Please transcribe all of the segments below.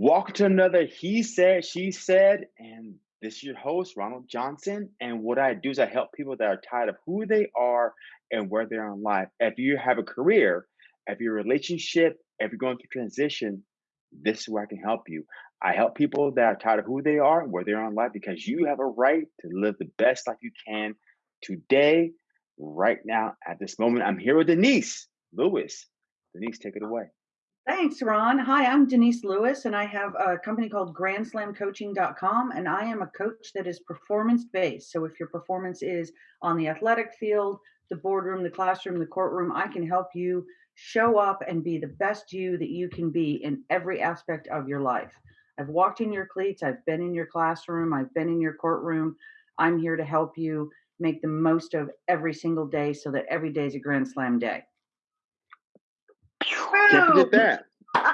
Welcome to another He Said, She Said, and this is your host, Ronald Johnson. And what I do is I help people that are tired of who they are and where they are in life. If you have a career, if you're a relationship, if you're going through transition, this is where I can help you. I help people that are tired of who they are and where they are in life because you have a right to live the best life you can today, right now, at this moment. I'm here with Denise Lewis. Denise, take it away. Thanks, Ron. Hi, I'm Denise Lewis, and I have a company called GrandSlamCoaching.com, and I am a coach that is performance based. So, if your performance is on the athletic field, the boardroom, the classroom, the courtroom, I can help you show up and be the best you that you can be in every aspect of your life. I've walked in your cleats, I've been in your classroom, I've been in your courtroom. I'm here to help you make the most of every single day so that every day is a Grand Slam day. Can't forget that. And,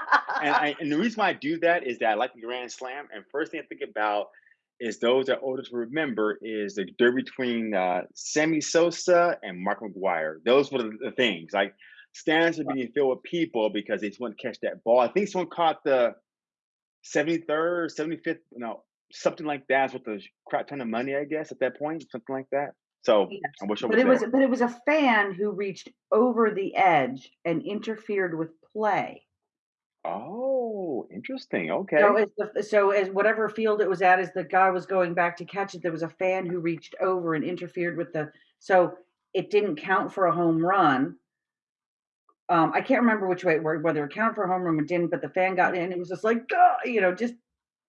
I, and the reason why I do that is that I like the Grand Slam. And first thing I think about is those that are older to remember is the derby between uh, Sammy Sosa and Mark McGwire. Those were the, the things. Like stands are being filled with people because they just want to catch that ball. I think someone caught the 73rd, 75th, no, something like that with a crap ton of money, I guess, at that point, something like that. So Yes. I wish I But it was but it was a fan who reached over the edge and interfered with play. Oh, interesting. So Okay. as the so as whatever field it was at, as the guy was going back to catch it, there was a fan who reached over and interfered with the so it didn't count for a home run. Um, I can't remember which way it worked, whether it counted for a home run or didn't, but the fan got in. It was just like, "Duh," you know, just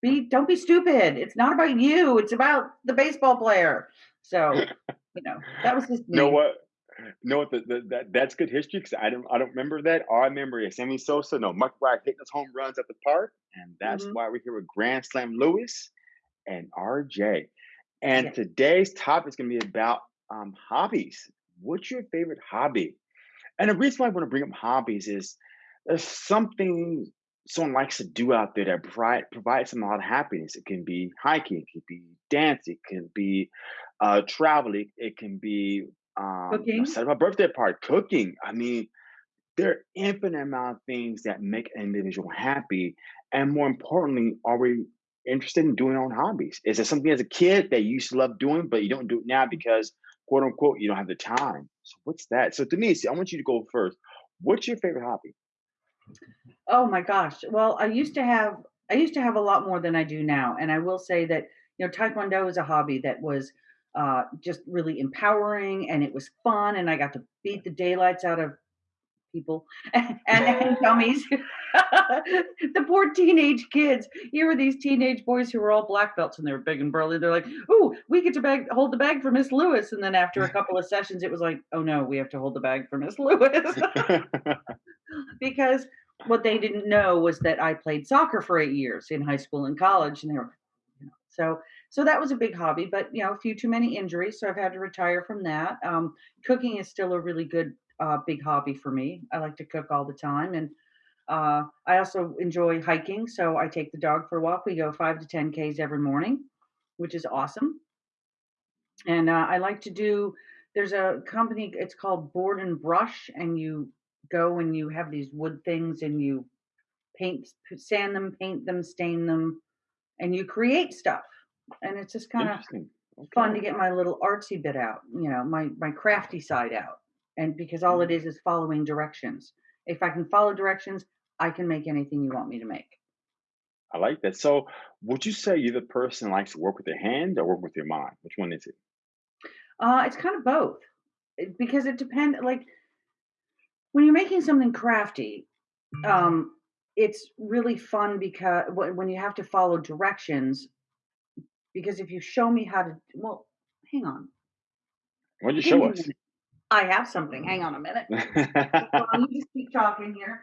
be don't be stupid. It's not about you. It's about the baseball player. So, you know, that was just You know what? Know what? The, the, that that's good history because I don't I don't remember that. All I remember is Sammy Sosa, no Mark McGwire hitting those home runs at the park, and that's hmm why we're here with Grand Slam Lewis and RJ. And Yeah. today's topic is going to be about um, hobbies. What's your favorite hobby? And the reason why I want to bring up hobbies is there's something someone likes to do out there that provide, provides them a lot of happiness. It can be hiking, it can be dancing, it can be uh, traveling, it can be um, you know, Cooking. setting up a birthday party, cooking. I mean, there are infinite amount of things that make an individual happy. And more importantly, are we interested in doing our own hobbies? Is it something as a kid that you used to love doing, but you don't do it now because quote unquote you don't have the time? So what's that? So Denise, I want you to go first. What's your favorite hobby? Oh my gosh. Well, I used to have I used to have a lot more than I do now, and I will say that you know Taekwondo is a hobby that was uh, just really empowering, and it was fun, and I got to beat the daylights out of people and and dummies. the poor teenage kids. Here were these teenage boys who were all black belts, and they were big and burly. They're like, "Ooh, we get to bag hold the bag for Miss Lewis," and then after a couple of sessions, it was like, "Oh no, we have to hold the bag for Miss Lewis." because what they didn't know was that I played soccer for eight years in high school and college, and they were, so so that was a big hobby. But you know, a few too many injuries, so I've had to retire from that. Um, cooking is still a really good uh, big hobby for me. I like to cook all the time, and uh, I also enjoy hiking. So I take the dog for a walk. We go five to ten k's every morning, which is awesome. And uh, I like to do. There's a company. It's called Board and Brush, and you go and you have these wood things, and you paint, sand them, paint them, stain them, and you create stuff. And it's just kind of Interesting. fun to get my little artsy bit out, you know, my my crafty side out. And because all it Mm, is is following directions. If I can follow directions, I can make anything you want me to make. I like that. So would you say you're the person likes to work with your hand or work with your mind? Which one is it? Uh, it's kind of both because it depends. Like when you're making something crafty, um, it's really fun because when you have to follow directions. Because if you show me how to, well, hang on, Why don't you show us? minute. I have something. Hang on a minute. Hold on, you just keep talking here.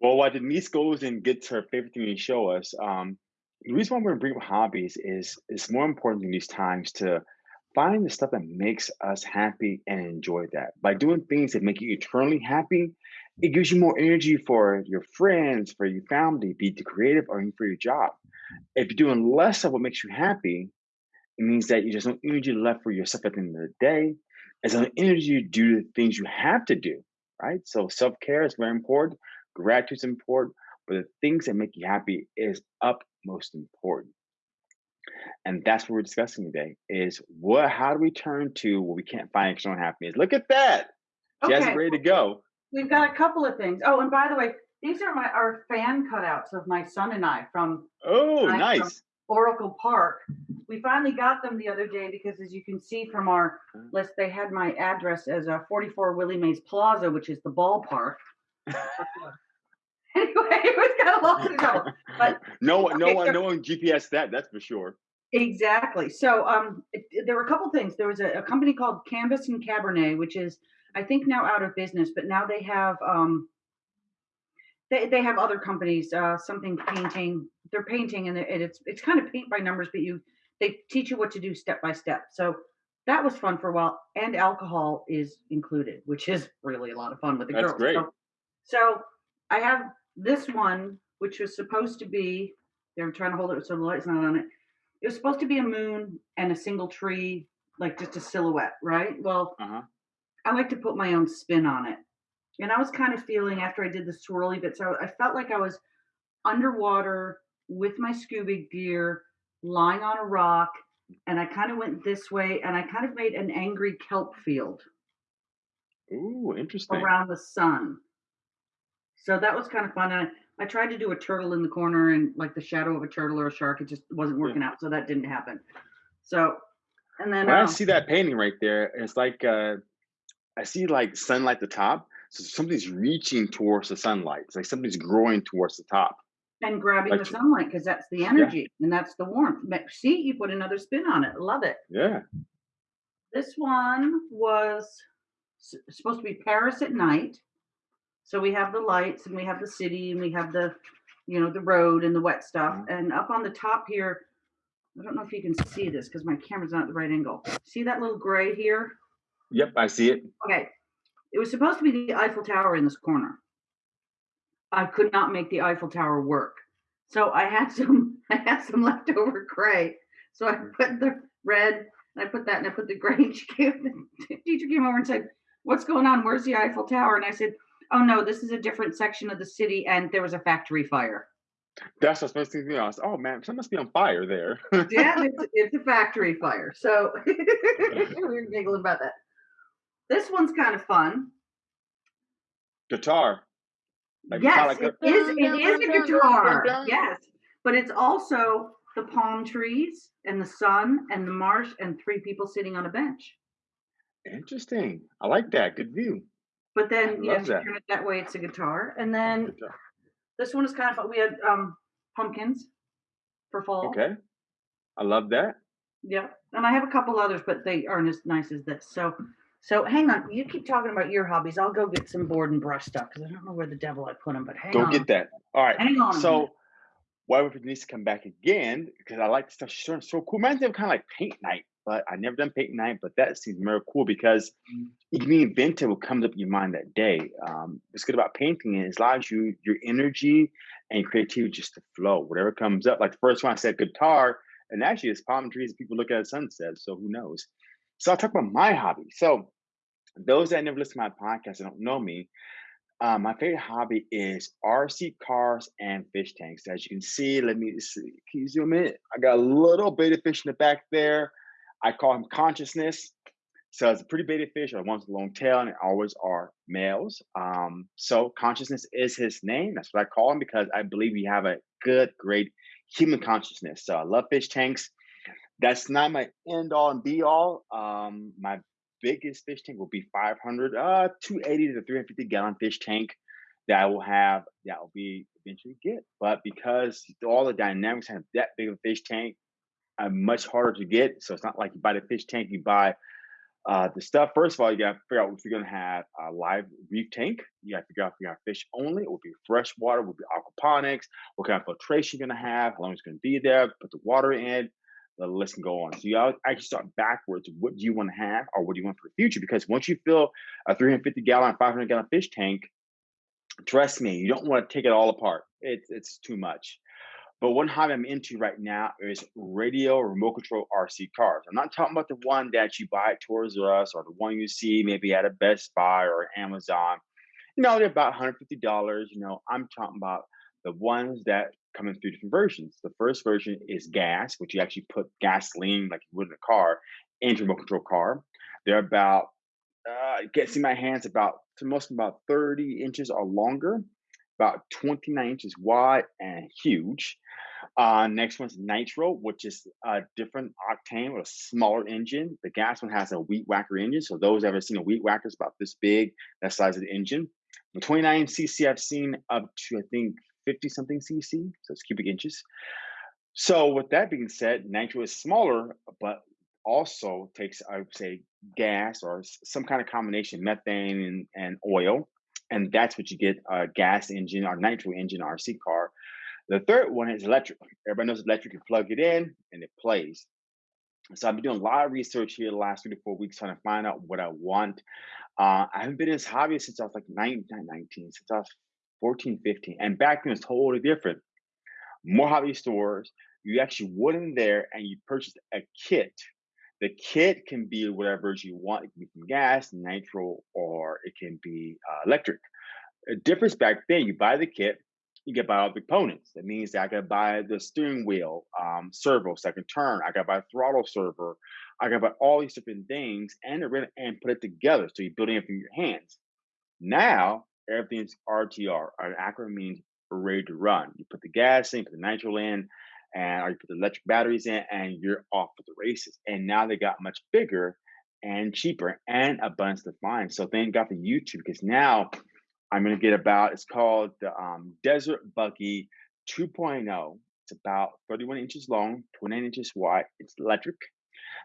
Well, while Denise goes and gets her favorite thing to show us, um, the reason why we're gonna bring up hobbies is it's more important in these times to find the stuff that makes us happy and enjoy that. By doing things that make you eternally happy, it gives you more energy for your friends, for your family, be it the creative or even for your job. If you're doing less of what makes you happy, it means that you just no energy left for yourself at the end of the day. There's no energy to do the things you have to do, right? So self care is very important. Gratitude is important. but the things that make you happy is utmost important. And that's what we're discussing today is what how do we turn to what we can't find external happiness? Look at that. She has it ready to go. We've got a couple of things. Oh, and by the way, these are my our fan cutouts of my son and I from Oh, I from nice. Oracle Park. We finally got them the other day because, as you can see from our Uh, list, they had my address as a 44 Willie Mays Plaza, which is the ballpark. Anyway, it was kind of lost in trouble. But no one, no one, so no one GPS that. That's for sure. exactly. So um, it- there were a couple things. There was a, a company called Canvas and Cabernet, which is I think now out of business, but now they have um, they they have other companies, uh, something painting. They're painting, and it's it's kind of paint by numbers, but you they teach you what to do step by step. So that was fun for a while, and alcohol is included, which is really a lot of fun with the That's girls. great. So, so I have this one, which was supposed to be. They're trying to hold it so the light's not on it. It was supposed to be a moon and a single tree, like just a silhouette, right? Well, Uh huh. I like to put my own spin on it. And I was kind of feeling after I did the swirly bits, I, I felt like I was underwater with my scuba gear, lying on a rock, and I kind of went this way, and I kind of made an angry kelp field Ooh, interesting. around the sun. So that was kind of fun. And I, I tried to do a turtle in the corner and like the shadow of a turtle or a shark. It just wasn't Yeah. working out, so that didn't happen. So, and then When I um, see that painting right there, it's like uh, I see like sunlight at the top. So something's reaching towards the sunlight. It's like something's growing towards the top. and grabbing Like the sunlight because that's the yeah, energy and that's the warmth. See, you put another spin on it. Love it. yeah. This one was supposed to be Paris at night. So we have the lights and we have the city and we have the, you know, the road and the wet stuff. Mhm. And up on the top here, I don't know if you can see this because my camera's not at the right angle. See that little gray here? Yep, I see it. Okay. It was supposed to be the Eiffel Tower in this corner. I could not make the Eiffel Tower work. So I had some I had some leftover gray. So I Mm. put the red and I put that and I put the gray and she came the teacher came over and said, What's going on? Where's the Eiffel Tower? And I said, Oh no, this is a different section of the city and there was a factory fire. That's what's supposed to be. Was, oh man, something must be on fire there. Yeah, it's, it's a factory fire. So we were giggling about that. This one's kind of fun. Guitar, like Yes, Metallica. it is. It is a guitar. Yes, but it's also the palm trees and the sun and the marsh and three people sitting on a bench. Interesting. I like that. Good view. But then, you know, love if you that. turn it that way, it's a guitar. And then Guitar. this one is kind of fun. We had um pumpkins for fall. Okay, I love that. Yeah, and I have a couple others, but they aren't as nice as this. So, so hang on. You keep talking about your hobbies. I'll go get some board and brush stuff because I don't know where the devil I put them. But hang on. Go on, get that. All right. hang on. So why would Denise come back again? Because I like the stuff she's doing. So cool. Reminds me of kind of like paint night, but I never done paint night. But that seems very cool because you can be inventive what comes up in your mind that day. Um, what's good about painting is it allows you your energy and creativity just to flow. Whatever comes up. Like the first one I said guitar, and actually it's palm trees. People look at sunset. So who knows? So I'll talk about my hobby. So those that never listen to my podcast and don't know me, uh, my favorite hobby is RC cars and fish tanks. As you can see, let me see. Can you zoom in? I got a little betta fish in the back there. I call him consciousness. So it's a pretty betta fish, or one's a long tail, and it always are males. Um, so consciousness is his name. That's what I call him because I believe we have a good, great human consciousness. So I love fish tanks. That's not my end all and be all. Um, my biggest fish tank will be 500, uh, 280 to 350 gallon fish tank that I will have. That will be eventually get. But because all the dynamics have that big of a fish tank, are much harder to get. So it's not like you buy the fish tank, you buy uh, the stuff. First of all, you got to figure out if you're going to have a live reef tank. You got to figure out if you got fish only. It will be freshwater, it will be aquaponics. What kind of filtration you're going to have? How long it's going to be there? Put the water in. The list can go on. So you actually start backwards. What do you want to have, or what do you want for the future? Because once you fill a 350 gallon, 500 gallon fish tank, trust me, you don't want to take it all apart. It's it's too much. But one hobby I'm into right now is radio remote control RC cars. I'm not talking about the one that you buy at Toys R Us or the one you see maybe at a Best Buy or Amazon. You know, they're about $150. You know, I'm talking about The ones that come in three different versions. The first version is gas, which you actually put gasoline like you would in a car into a remote control car. They're about uh, see my hands about to most about 30 inches or longer, about 29 inches wide and huge. Uh, next one's nitro, which is a different octane with a smaller engine. The gas one has a weed whacker engine. So those ever seen a weed whacker is about this big, that size of the engine. The 29 cc I've seen up to I think 50 something cc, so it's cubic inches. So with that being said, nitro is smaller, but also takes I would say gas or some kind of combination methane and, and oil, and that's what you get a gas engine or nitro engine RC car. The third one is electric. Everybody knows electric. You plug it in and it plays. So I've been doing a lot of research here the last three to four weeks trying to find out what I want. Uh, I haven't been in this hobby since I was like 19, not 19 since I was 14, 15. And back then it was totally different. More hobby stores. You actually went in there and you purchased a kit. The kit can be whatever you want. It can be from gas, nitro, or it can be uh, electric. A difference back then, you buy the kit, you get buy all the components. That means that I gotta buy the steering wheel, um, servo, second turn. I gotta buy throttle servo. I gotta buy all these different things and and put it together. So you're building it from your hands. Now everything's RTR. An acronym means ready to run. You put the gas in, put the nitro in, and or you put the electric batteries in, and you're off for the races. And now they got much bigger and cheaper and abundance to find. So thank God for YouTube because now I'm gonna get about it's called the um, Desert Buggy 2.0. It's about 31 inches long, 29 inches wide. It's electric.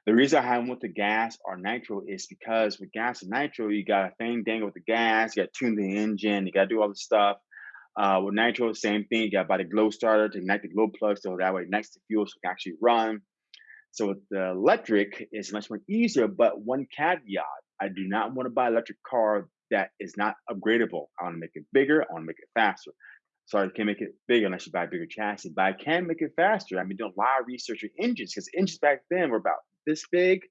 The reason I went to gas or nitro is because with gas and nitro, you got a thing dangle with the gas, you got to tune the engine, you got to do all the stuff. Uh, with nitro, same thing. You got to buy the glow starter to ignite the glow plug so that way ignites the fuel so it can actually run. So with the electric, it's much more easier. But one caveat: I do not want to buy an electric car that is not upgradable. I want to make it bigger. I want to make it faster. Sorry, I can't make it bigger unless you buy a bigger chassis, but I can make it faster. I've been doing a lot of research on engines because engines back then were about this big.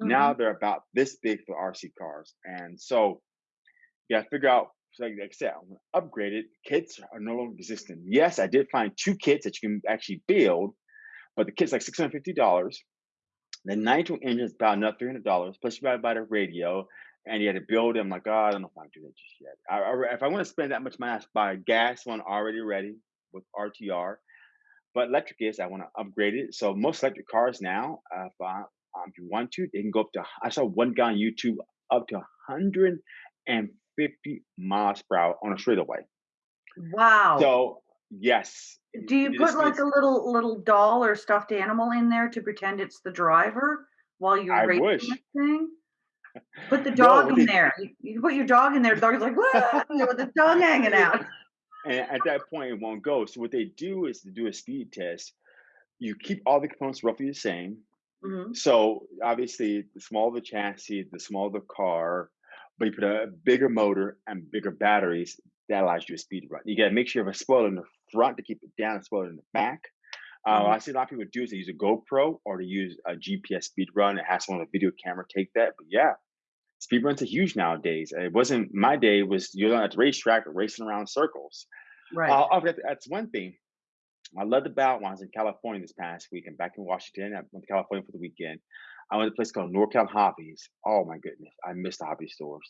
Now Mhm. they're about this big for RC cars. And so you got to figure out, like I said, I'm gonna upgrade it. Kits are no longer existing. Yes, I did find two kits that you can actually build, but the kit's like $650. The nitro engine is about another $300. Plus, you got to buy the radio and you had to build it. I'm like, oh, I don't know if I can do that just yet. I, I- if I want to spend that much money, I should buy a gas one already ready with RTR. But electric is, I want to upgrade it. So most electric cars now, uh, um, if you want to, they can go up to, I saw one guy on YouTube up to 150 miles per hour on a straightaway. Wow. So, yes, Do you put like makes, a little little doll or stuffed animal in there to pretend it's the driver while you're I racing wish. this thing? Put the dog what in they, there. You, you put your dog in there. The dog's like, "Whoa," with the tongue hanging out. and at that point, it won't go. So, what they do is to do a speed test. You keep all the components roughly the same. Hmm So, obviously, the smaller the chassis, the smaller the car, but you put a bigger motor and bigger batteries, that allows you to speed run. You got to make sure you have a spoiler in the front to keep it down, and a spoiler in the back. Uh, what hmm I see a lot of people do is they use a GoPro or they use a GPS speed run. It has one with a video camera take that. But yeah, speed runs are huge nowadays. It wasn't my day. It was you're at the racetrack racing around circles. Right. Uh, oh, that- that's one thing. I loved about when I was in California this past week. I'm back in Washington. I went to California for the weekend. I went to a place called NorCal Hobbies. Oh my goodness, I missed the hobby stores.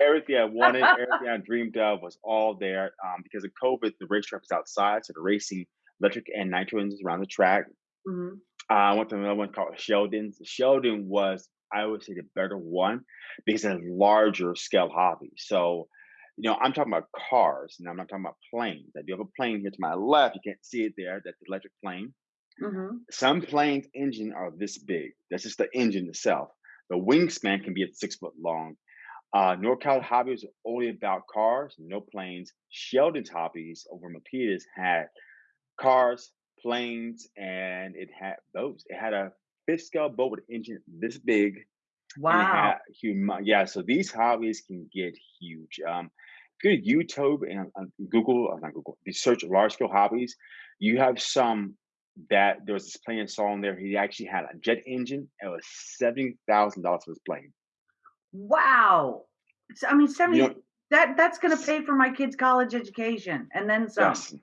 Everything I wanted, everything I dreamed of was all there. Um, because of COVID, the racetrack was outside, so the racing electric and nitro engines around the track. hmm Uh, I went to another one called Sheldon's. Sheldon was, I would say, the better one because it's a larger scale hobby. So, you know, I'm talking about cars, and I'm not talking about planes. I do have a plane here to my left. You can't see it there. That's the electric plane. hmm Some planes' engine are this big. That's just the engine itself. The wingspan can be at six foot long. Uh, NorCal Hobbies are only about cars, no planes. Sheldon's Hobbies over Milpitas had cars, planes, and it had boats. It had a fifth scale boat with an engine this big, Wow. Yeah, so these hobbies can get huge. Um, if you go to YouTube and uh, Google, uh, not Google, you search large scale hobbies, you have some that there was this plane saw on there. He actually had a jet engine. It was seventy thousand dollars for this plane. Wow. So, I mean, You 70 know, that that's gonna pay for my kid's college education and then some. yes,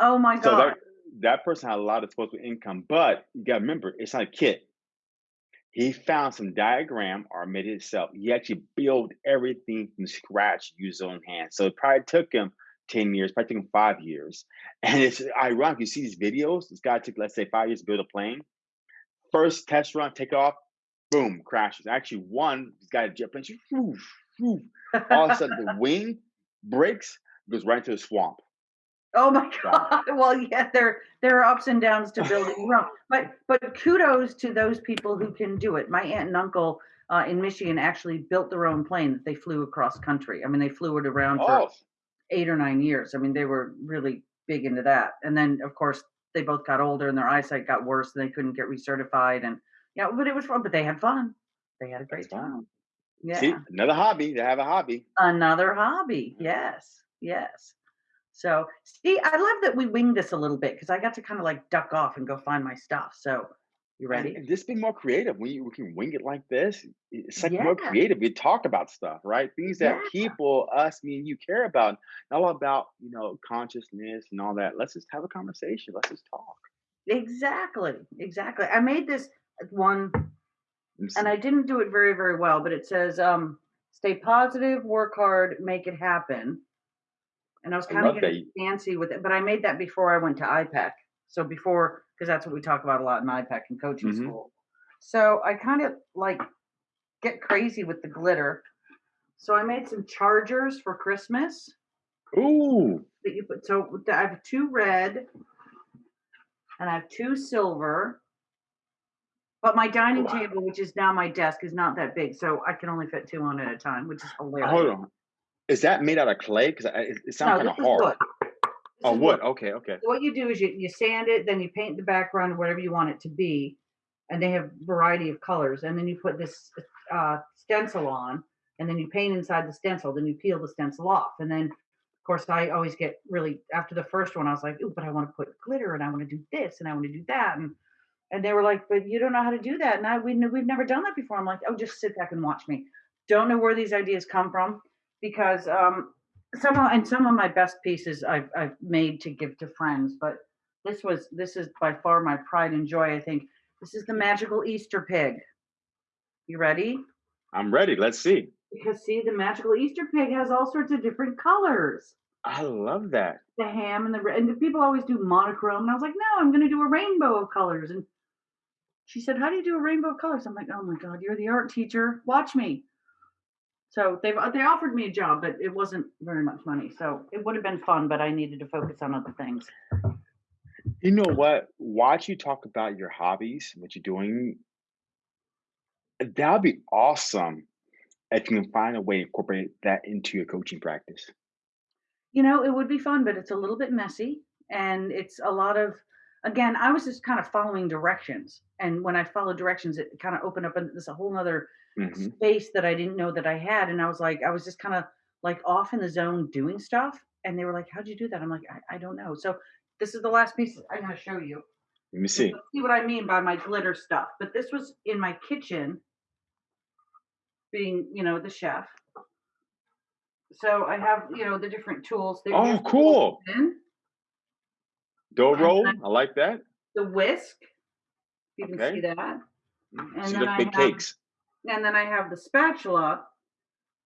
Oh my So god. that that person had a lot of disposable income, but you gotta remember, it's not a kit. He found some diagram or made it himself. He actually built everything from scratch, used his own hands. So it probably took him 10 years, probably took him five years. And it's ironic. You see these videos, this guy took, let's say, five years to build a plane. First test run, take off, boom, crashes. Actually, one, this guy a jet plane, whoosh, whoosh. all of a sudden the wing breaks, goes right into the swamp. Oh my god. Well, yeah, there there are ups and downs to building own. But but kudos to those people who can do it. My aunt and uncle uh, in Michigan actually built their own plane that they flew across country. I mean, they flew it around for eight or nine years. I mean, they were really big into that. And then, of course, they both got older and their eyesight got worse and they couldn't get recertified. And yeah, but it was fun. But they had fun. They had a great time. See, Yeah. another hobby. They have a hobby. Another hobby. Yes. Yes. So, see, I love that we winged this a little bit because I got to kind of like duck off and go find my stuff. So, you ready? and just be more creative. When you we can wing it like this, it's like Yeah. more creative. We talk about stuff, right? Things that Yeah. people, us, me, and you care about. Not all about, you know, consciousness and all that. Let's just have a conversation. Let's just talk. Exactly. Exactly. I made this one and. I didn't do it very, very well, but it says, um, stay positive, work hard, make it happen. And I was I kind of love that. getting fancy with it, but I made that before I went to IPEC. So before, because that's what we talk about a lot in IPEC and coaching hmm school. So I kind of like get crazy with the glitter. So I made some chargers for Christmas Ooh, that you put. So I have two red and I have two silver. But my dining wow. table, which is now my desk, is not that big, so I can only fit two on at a time, which is hilarious. Hold on. Is that made out of clay? Because it, it sounds No, kind of hard. wood. Oh, wood. wood. Okay, okay. So what you do is you, you sand it, then you paint the background whatever you want it to be, and they have variety of colors. And then you put this uh, stencil on, and then you paint inside the stencil. Then you peel the stencil off, and then of course I always get really after the first one I was like, ooh, but I want to put glitter, and I want to do this, and I want to do that, and and they were like, but you don't know how to do that, and I we we've never done that before. I'm like, oh, just sit back and watch me. Don't know where these ideas come from because um, some of and some of my best pieces I've I've made to give to friends, but this was this is by far my pride and joy. I think this is the magical Easter pig. You ready? I'm ready. Let's see. Because see, the magical Easter pig has all sorts of different colors. I love that. The ham and the red, and the people always do monochrome, and I was like, no, I'm going to do a rainbow of colors. And she said, how do you do a rainbow of colors? I'm like, oh my god, you're the art teacher. Watch me. So they uh, they offered me a job, but it wasn't very much money. So it would have been fun, but I needed to focus on other things. You know what? Watch you talk about your hobbies, what you're doing. That'd be awesome if you can find a way to incorporate that into your coaching practice. You know, it would be fun, but it's a little bit messy and it's a lot of again, I was just kind of following directions. And when I followed directions, it kind of opened up this a whole nother hmm space that I didn't know that I had. And I was like, I was just kind of like off in the zone doing stuff. And they were like, How'd you do that? I'm like, I, I don't know. So this is the last piece I'm gonna show you. Let me see. see what I mean by my glitter stuff. But this was in my kitchen, being, you know, the chef. So I have, you know, the different tools. Oh, cool. Dough roll. I like that. the whisk. You can see Okay. that. Mm, And See, then look, I big have cakes. And then I have the spatula.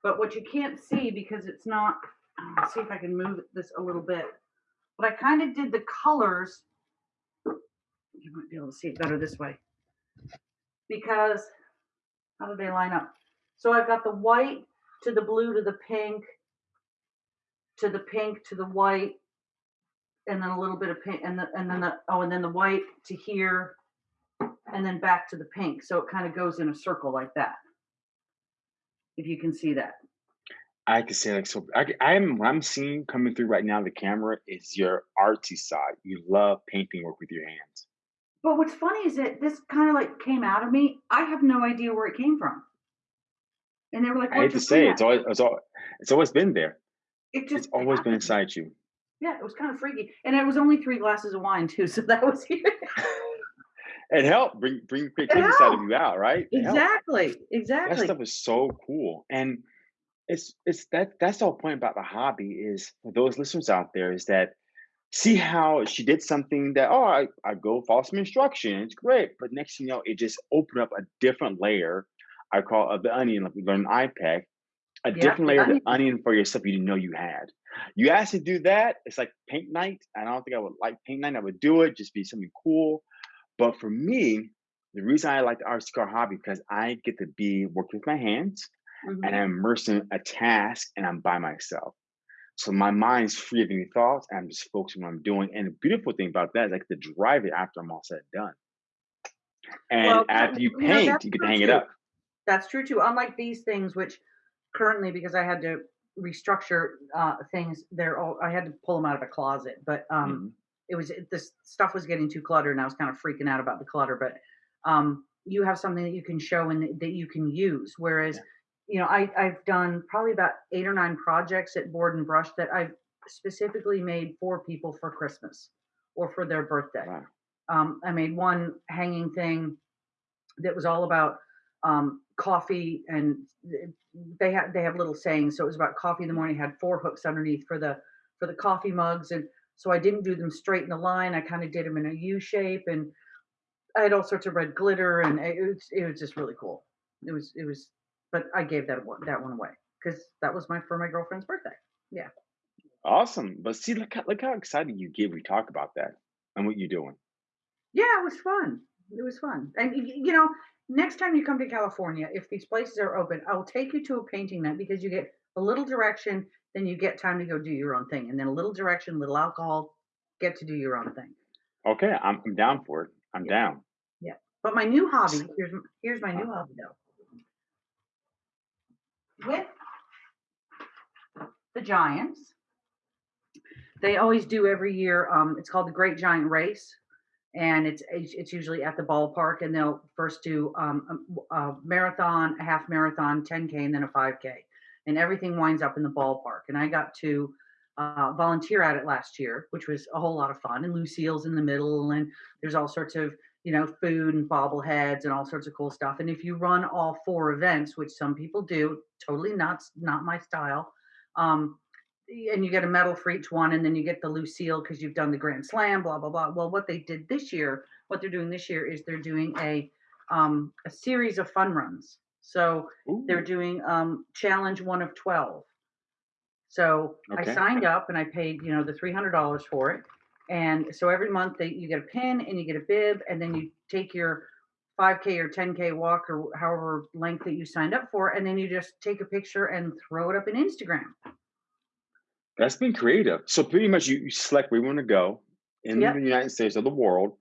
But what you can't see because it's not see if I can move this a little bit. But I kind of did the colors. You might be able to see it better this way. Because how do they line up? So I've got the white to the blue to the pink to the pink to the white and then a little bit of pink and the, and then the oh and then the white to here and then back to the pink so it kind of goes in a circle like that if you can see that I can say like so. I, am what I'm seeing coming through right now. The camera is your artsy side. You love painting work with your hands. but what's funny is that this kind of like came out of me i have no idea where it came from and they were like I hate to say it's always it's, al- it's always been there. it just It's always been inside you. yeah it was kind of freaky and it was only three glasses of wine too so that was it It helped bring bring it creativity side of you out, right? It helped. exactly That exactly stuff is so cool, and it's it's that that's the whole point about the hobby is for those listeners out there is that see how she did something that, oh, I, I go follow some instructions, great. But next thing you know, it just opened up a different layer. I call it the onion, like we learned in IPEC, a Yep, different layer of the onion. onion for yourself you didn't know you had. You asked to do that, it's like paint night. I don't think I would like paint night. I would do it, just be something cool. But for me, the reason I like the car hobby because I get to be working with my hands and Mhm. I'm immersed in a task and I'm by myself. So my mind's free of any thoughts. I'm just focusing on what I'm doing. And the beautiful thing about that is I get to drive it after I'm all said and done. And Well, after you paint, that's you get to hang it up. That's true too. Unlike these things, which currently, because I had to restructure uh, things, they're all I had to pull them out of a closet. But um, Mhm. It was it, this stuff was getting too cluttered, and I was kind of freaking out about the clutter. But um, you have something that you can show and that you can use. Whereas, Yeah. you know, I I've done probably about eight or nine projects at Board and Brush that I've specifically made for people for Christmas or for their birthday. Wow. Um, I made one hanging thing that was all about um, coffee and they have they have little sayings so it was about coffee in the morning had four hooks underneath for the for the coffee mugs and so i didn't do them straight in a line i kind of did them in a u shape and i had all sorts of red glitter and it was, it was just really cool it was it was but i gave that one that one away because that was my for my girlfriend's birthday yeah Awesome. But see, look how, look how excited you get we talk about that and what you're doing. Yeah, it was fun. It was fun. And you know, next time you come to California, if these places are open, I'll take you to a painting night because you get a little direction, then you get time to go do your own thing, and then a little direction, little alcohol, get to do your own thing. Okay, I'm, I'm down for it. I'm Yeah, down. yeah. But my new hobby, here's here's my new hobby though. With the Giants, they always do every year. Um, it's called the Great Giant Race, and it's it's it's usually at the ballpark, and they'll first do um, a, a marathon, a half marathon, 10k, and then a 5k, and everything winds up in the ballpark. And I got to uh, volunteer at it last year, which was a whole lot of fun. And Lou Seal's in the middle, and there's all sorts of you know food and bobbleheads and all sorts of cool stuff. And if you run all four events, which some people do, totally not not my style. Um, and you get a medal for each one, and then you get the Lou Seal because you've done the Grand Slam, blah blah blah. Well, what they did this year, what they're doing this year is they're doing a um, a series of fun runs. So they're doing um, challenge one of twelve. So I signed up and I paid you know the three hundred dollars for it, and so every month they you get a pin and you get a bib, and then you take your 5k or 10k walk or however length that you signed up for and then you just take a picture and throw it up in instagram That's been creative. So pretty much you, you select where you want to go in yep the United States or the world.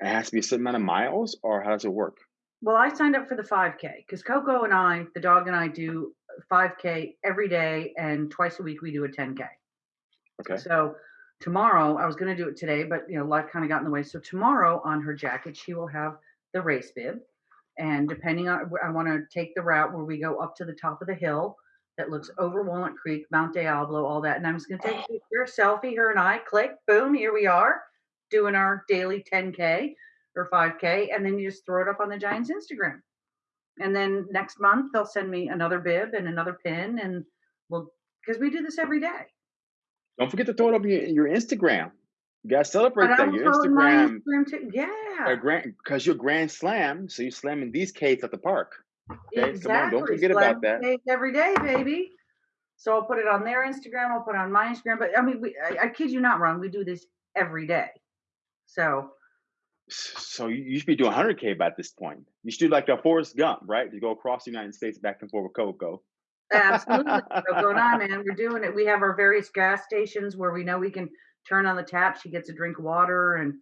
It has to be a certain amount of miles, or how does it work? Well, I signed up for the 5K because Coco and I, the dog and I, do 5K every day, and twice a week we do a 10K. Okay. So tomorrow, I was going to do it today, but you know, life kind of got in the way. So tomorrow on her jacket, she will have the race bib, and depending on, I want to take the route where we go up to the top of the hill that looks over Walnut Creek, Mount Diablo, all that. And I'm just going to take oh. a picture, a selfie, her and I, click, boom, here we are, doing our daily 10K or 5K, and then you just throw it up on the Giants Instagram. And then next month they'll send me another bib and another pin, and we'll because we do this every day. Don't forget to throw it up your, your Instagram. You gotta But celebrate I that. Your throw my Instagram, Instagram too. Yeah, grand, because you're Grand Slam, so you're slamming these caves at the park. Okay, come on, don't forget about that. cake every day, baby. So I'll put it on their Instagram. I'll put it on my Instagram. But I mean, we, I, I kid you not, Ron. We do this every day. So So you, should be doing 100k by this point. You should do like a Forrest Gump, right? You go across the United States back and forth with Coco. absolutely, Coco and I, man, we're doing it. We have our various gas stations where we know we can turn on the tap. She gets a drink of water and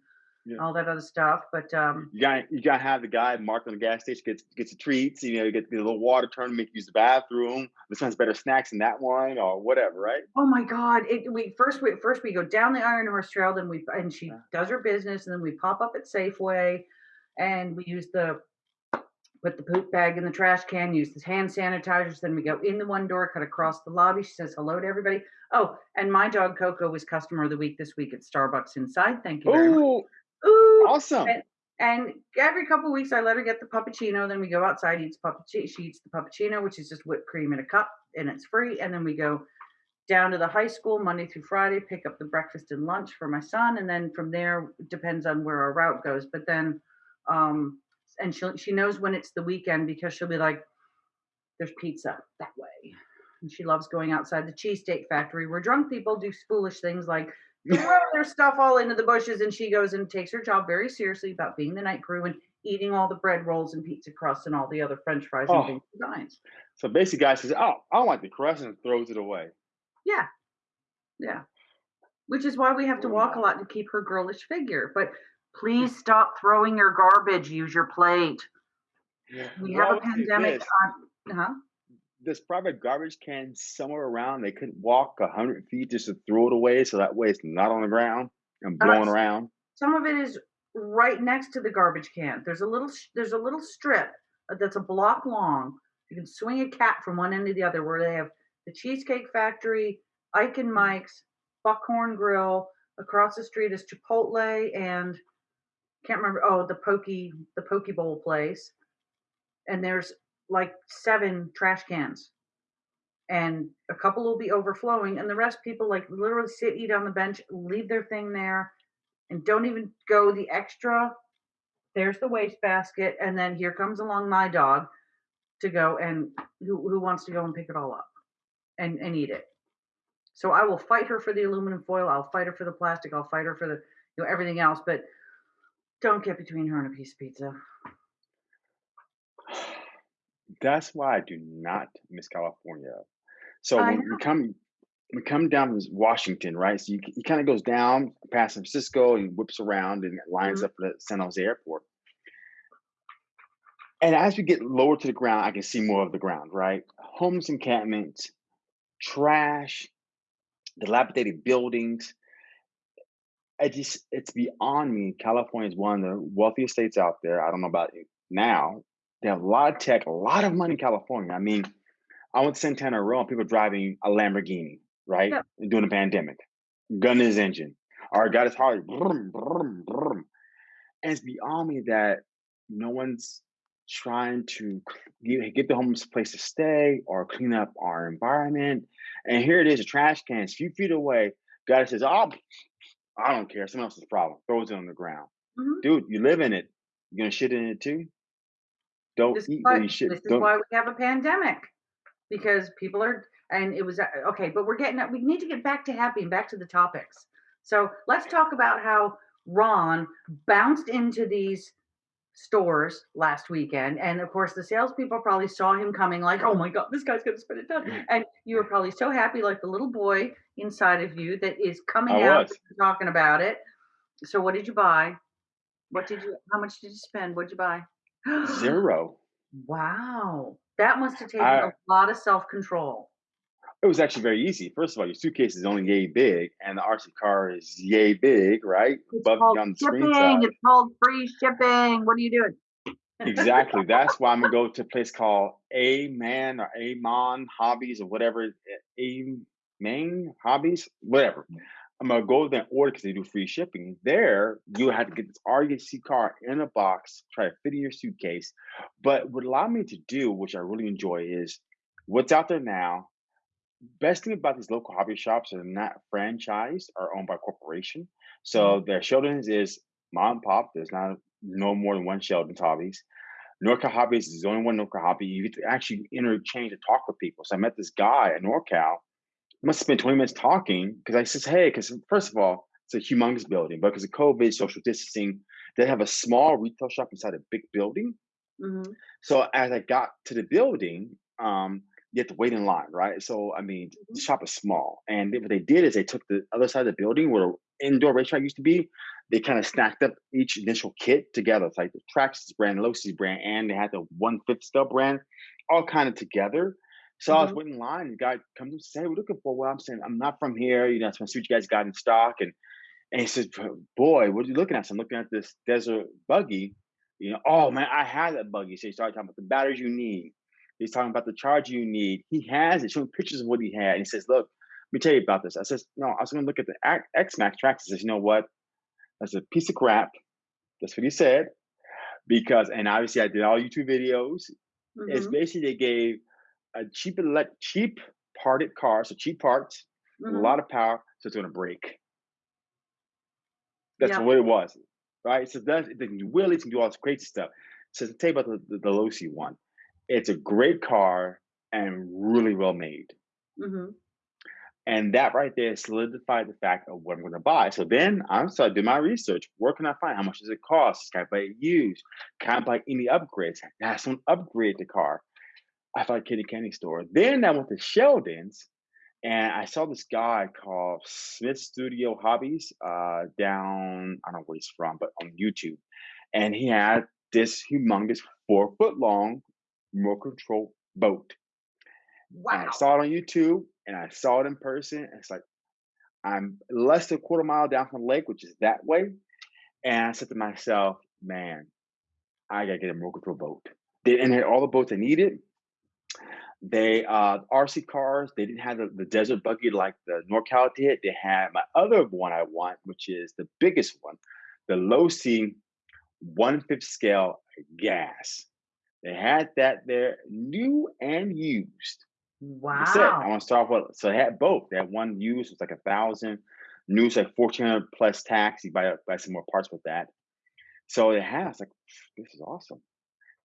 Yeah. all that other stuff. But um, You got you got to have the guy marked on the gas station gets gets the treats. You know, you get the little water turn, make use the bathroom. This one's better snacks than that one, or whatever, right? Oh my God! It, we first we first we go down the Iron Horse Trail, then we and she Yeah. does her business, and then we pop up at Safeway, and we use the put the poop bag in the trash can, use the hand sanitizers. Then we go in the one door, cut across the lobby. She says hello to everybody. Oh, and my dog Coco was customer of the week this week at Starbucks inside. Thank you very much. Oh, awesome! and, and every couple weeks I let her get the puppuccino. Then we go outside, eats puppuccino. She eats the puppuccino, which is just whipped cream in a cup, and it's free. And then we go down to the high school Monday through Friday, pick up the breakfast and lunch for my son, and then from there depends on where our route goes. But then, um, and she she knows when it's the weekend because she'll be like, "There's pizza that way," and she loves going outside the Cheesecake Factory where drunk people do foolish things like throw their stuff all into the bushes, and she goes and takes her job very seriously about being the night crew and eating all the bread rolls and pizza crusts and all the other French fries and Oh, things designs. so basically, guy says, "Oh, I don't like the crust," and throws it away. Yeah, yeah. Which is why we have to walk a lot to keep her girlish figure. But please stop throwing your garbage. Use your plate. We have I a pandemic on. Huh? There's private garbage can somewhere around. They couldn't walk a hundred feet just to throw it away, so that way it's not on the ground and Uh, blowing s- around. some of it is right next to the garbage can. There's a little there's a little strip uh, that's a block long. You can swing a cat from one end to the other where they have the Cheesecake Factory, Ike and Mike's, Buckhorn Grill. Across the street is Chipotle and can't remember. Oh, the Pokey the Poke Bowl place. And there's like seven trash cans, and a couple will be overflowing, and the rest people like literally sit, eat on the bench, leave their thing there, and don't even go the extra. There's the waste basket, and then here comes along my dog to go and who who wants to go and pick it all up and and eat it. So I will fight her for the aluminum foil. I'll fight her for the plastic. I'll fight her for the you know everything else, but don't get between her and a piece of pizza. That's why I do not miss California. So I when know. we come we come down from Washington, right? So you, he kind of goes down past San Francisco and whips around and lines Mhm. up at the San Jose Airport. And as we get lower to the ground, I can see more of the ground, right? Homeless encampments, trash, dilapidated buildings. I just it's beyond me. California is one of the wealthiest states out there. I don't know about it now. They have a lot of tech, a lot of money in California. I mean, I went to Santana Row and people driving a Lamborghini, right? Yeah. During the pandemic. Gun his engine. Or got his Harley. Brum, brum, brum. And it's beyond me that no one's trying to get the homeless a place to stay or clean up our environment. And here it is, a trash can, a few feet away. Guy says, Oh, I don't care. Someone else's problem. Throws it on the ground. Mhm. Dude, you live in it. You're gonna shit in it too? Don't This is eat why shit. this is Don't why we have a pandemic because people are and it was uh, okay, but we're getting we need to get back to happy and back to the topics. So let's talk about how Ron bounced into these stores last weekend, and of course the salespeople probably saw him coming, like, "Oh my God, this guy's going to spend a ton," and you were probably so happy, like the little boy inside of you that is I coming out was. talking about it. So what did you buy? What did you? How much did you spend? What'd you buy? Zero. Wow. That must have taken I a lot of self-control. it was actually very easy. First of all, your suitcase is only yay big, and the RC car is yay big, right? It's Above called screen shipping. It's called free shipping. What are you doing? Exactly. That's why I'm gonna go to a place called A Man or Amon Hobbies or whatever. A Main Hobbies, whatever. I'm gonna go there and order because they do free shipping. There, you have to get this RC car in a box, try to fit in your suitcase. But what allowed me to do, which I really enjoy, is what's out there now. Best thing about these local hobby shops are not franchised or owned by corporation. So mm-hmm. their Sheldon's is mom and pop. There's not no more than one Sheldon's Hobbies. NorCal Hobbies is the only one NorCal Hobby. You get to actually interchange and talk with people. So I met this guy at NorCal. Must have spent 20 minutes talking because I says, hey, because first of all, it's a humongous building, but because of COVID, social distancing, they have a small retail shop inside a big building. Mhm. So as I got to the building, um, you have to wait in line, right? So I mean, the Mhm. shop is small, and what they did is they took the other side of the building where the indoor racetrack used to be. They kind of stacked up each initial kit together. It's like the Traxxas brand, Losi's brand, and they had the one fifth stub brand, all kind of together. So I was Mhm. waiting in line. The guy comes and says, "Hey, we're looking for." Well, I'm saying, "I'm not from here. You know, I want to see what you guys got in stock." And and he says, "Boy, what are you looking at?" So I'm looking at this desert buggy. You know, oh man, I had that buggy. So he started talking about the batteries you need. He's talking about the charger you need. He has it, showing pictures of what he had. And he says, "Look, let me tell you about this." I says, "No, I was going to look at the X-Maxx tracks." He says, "You know what? That's a piece of crap." That's what he said. Because, and obviously, I did all YouTube videos. It's Mhm. basically they gave a cheap elect cheap parted car, so cheap parts, a Mhm. lot of power, so it's gonna break. That's Yep. what it was, right? So that's they can do wheelies, can do all this crazy stuff. So to tell you about the, the, the Losi one, it's a great car and really well made. Mhm. And that right there solidified the fact of what I'm gonna buy. So then I started doing my research. Where can I find? How much does it cost? Can I buy it used? Can I buy any upgrades? Can someone upgrade the car? I found Kitty Candy Store. Then I went to Sheldon's and I saw this guy called Smith Studio Hobbies uh, down, I don't know where he's from, but on YouTube. And he had this humongous four foot long remote control boat. And I saw it on YouTube and I saw it in person. And it's like, I'm less than a quarter mile down from the lake, which is that way. And I said to myself, man, I gotta get a remote control boat. They, and had all the boats I needed. They uh RC cars, they didn't have the, the desert buggy like the NorCal did. They had my other one I want, which is the biggest one, the Losi one fifth scale gas. They had that there, new and used. Like I said, I want to start off with so they had both. They had one used, was like a thousand, new was like fourteen hundred plus tax. You buy buy some more parts with that. So it has like this is awesome.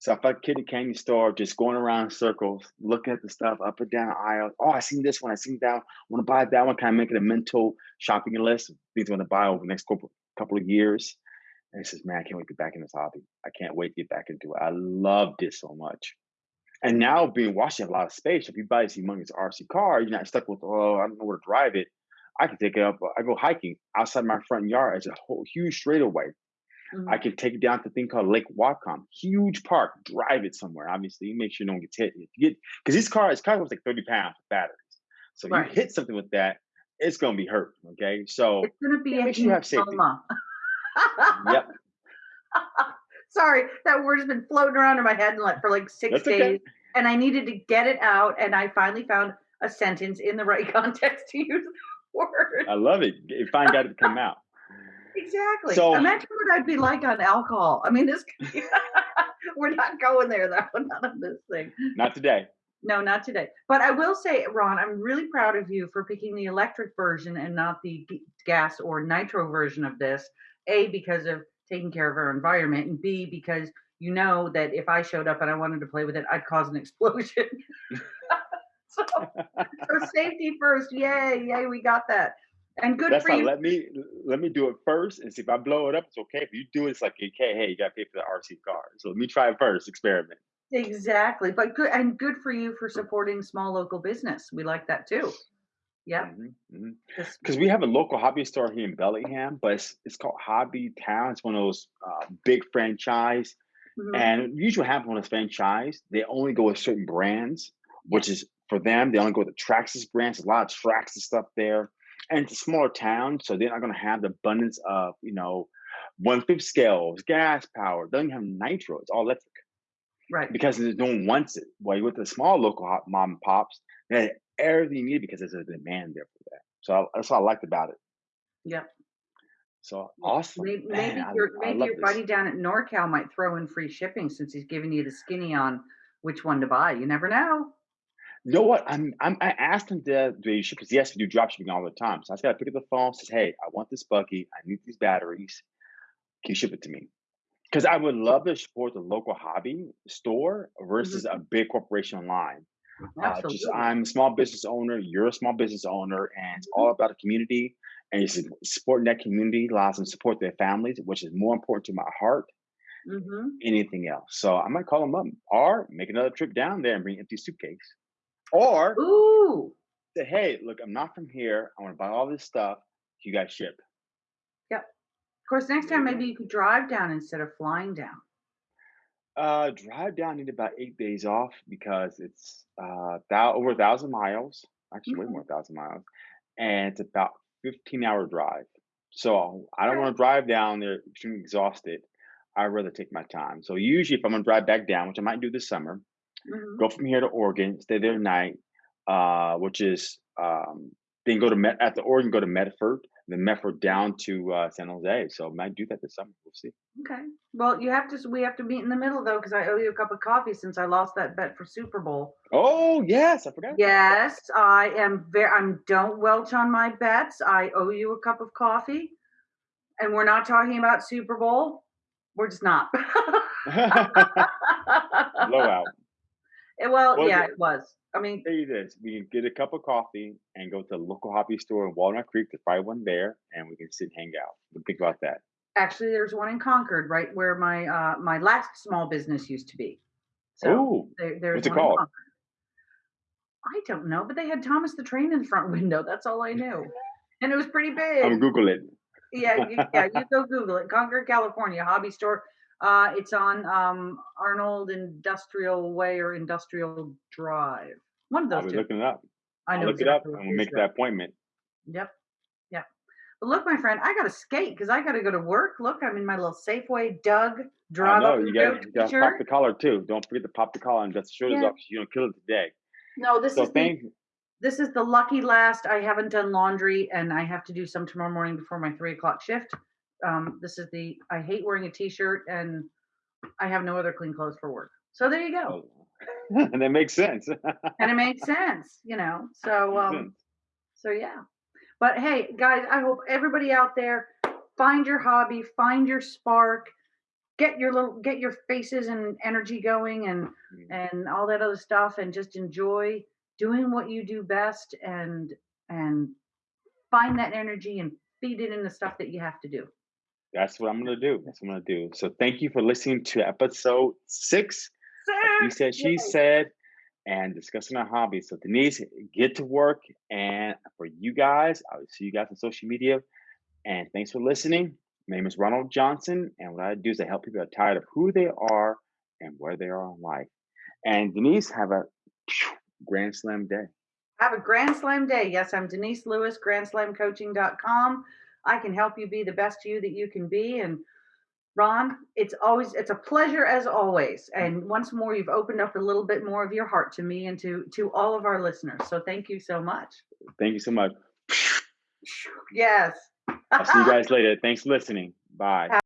So if I felt Kitty Candy store, just going around circles, looking at the stuff up and down the aisle. Oh, I seen this one. I seen that. one. I want to buy that one. Kind of making a mental shopping list things I want to buy over the next couple couple of years. And he says, man, I can't wait to get back in this hobby. I can't wait to get back into it. I loved it so much. And now being Washington, a lot of space. If you buy this humongous RC car, you're not stuck with, oh, I don't know where to drive it. I can take it up. I go hiking outside my front yard. It's a whole huge straightaway. I Mhm. can take it down to thing called Lake Whatcom, huge park. Drive it somewhere. Obviously, make sure no one gets hit. If you get because this car, this car was like 30 pounds of batteries. So you hit something with that, it's gonna be hurt. Okay, so It's gonna be a make sure you have safety. Yep, Sorry, that word has been floating around in my head for like 6 that's okay. days, and I needed to get it out, and I finally found a sentence in the right context to use the word. I love it. You finally got it to come out. Exactly. So Imagine what I'd be like on alcohol. I mean, this we're not going there though, not on this thing. not today. No, not today. But I will say, Ron, I'm really proud of you for picking the electric version and not the gas or nitro version of this. A, because of taking care of our environment, and B, because you know that if I showed up and I wanted to play with it, I'd cause an explosion. so, so safety first. Yay, yay, we got that. And good That's for not you. let me let me do it first and see if I blow it up. It's okay. If you do it, it's like okay, hey, you gotta pay for the RC car. So let me try it first, experiment. Exactly. But good and good for you for supporting small local business. We like that too. Yep. hmm Just, because we have a local hobby store here in Bellingham, but it's, it's called Hobby Town. It's one of those uh, big franchise, mhm, and usually happens when it's franchise, they only go with certain brands, which is for them. They only go with the Traxxas brands. There's a lot of Traxxas stuff there, and it's a smaller town, so they're not going to have the abundance of you know one fifth scales, gas power. They don't have nitro. It's all electric Right. because no one wants it. While you with the small local hot mom and pops, they have everything you need because there's a demand there for that. So I, that's what I liked about it. Yep. So awesome, Maybe, man! maybe I, your maybe your buddy down at NorCal might throw in free shipping since he's giving you the skinny on which one to buy. You never know. You know what? I'm, I'm I asked him to do you ship because yes, we do drop shipping all the time. So I just gotta pick up the phone. Says, hey, I want this buggy. I need these batteries. Can you ship it to me? Because I would love to support the local hobby store versus Mhm. a big corporation online. Uh, just I'm a small business owner. You're a small business owner, and it's Mhm. all about the community. And it's supporting that community allows them to support their families, which is more important to my heart hmm anything else. So I might call them up or make another trip down there and bring an empty suitcase. Or Ooh. say, hey, look, I'm not from here. I want to buy all this stuff. You guys ship. Yep. Of course, next time maybe you could drive down instead of flying down. Uh, drive down. Need about eight days off because it's uh thou- over a thousand miles. Actually, way more than a thousand miles, and it's about 15 hour drive. So I don't want to drive down there extremely exhausted. I'd rather take my time. So usually, if I'm gonna drive back down, which I might do this summer, hmm go from here to Oregon, stay there night, uh, which is um, then go to Met at the Oregon, go to Medford. then Medford down to uh, San Jose. So might do that this summer. We'll see. Okay. Well, you have to. We have to meet in the middle though, because I owe you a cup of coffee since I lost that bet for Super Bowl. Oh yes, I forgot. Yes, I am very. I'm don't welch on my bets. I owe you a cup of coffee, and we're not talking about Super Bowl. We're just not. Blowout. Eh, well, Well, yeah, it was. I mean, Tell you this: we can get a cup of coffee and go to the local hobby store in Walnut Creek. There's probably one there, and we can sit and hang out. You think about that? actually, there's one in Concord, right where my uh my last small business used to be. So Oh, there, there's what's it called? I don't know, but they had Thomas the Train in the front window. That's all I knew, and it was pretty I'm big. gonna Google it. Yeah, you, yeah, you go Google it. Concord, California, hobby store. Uh, it's on um, Arnold Industrial Way or Industrial Drive. One of those. I'll those be two. looking it up. I I'll know look it up, and we'll make that appointment. Yep, yep. But look, my friend, I got to skate because I got to go to work. Look, I'm in my little Safeway Doug I drive know you got go you got to pop the collar too. Don't forget to pop the collar and dust the shoulders Yeah. off. 'cause You don't kill it today. No, this So is the this is the lucky last. I haven't done laundry, and I have to do some tomorrow morning before my three o'clock shift. Um, this is the I hate wearing a t-shirt, and I have no other clean clothes for work. So there you go. Oh, and that makes sense. and it makes sense, you know. So um so yeah. But hey, guys, I hope everybody out there find your hobby, find your spark, get your little get your faces and energy going and Mm. and all that other stuff and just enjoy doing what you do best and and find that energy and feed it in the stuff that you have to do. That's what I'm gonna do. That's what I'm gonna do. So thank you for listening to episode six. He said, she said, and discussing our hobbies. So Denise, get to work. And for you guys, I will see you guys on social media. And thanks for listening. My name is Ronald Johnson, and what I do is I help people that are tired of who they are and where they are in life. And Denise, have a grand slam day. Have a Grand Slam day. Yes, I'm Denise Lewis, grandslamcoaching.com. I can help you be the best you that you can be. And Ron, it's always it's a pleasure as always. And once more, you've opened up a little bit more of your heart to me and to to all of our listeners. So thank you so much. Thank you so much. Yes. I'll see you guys later. Thanks for listening. Bye.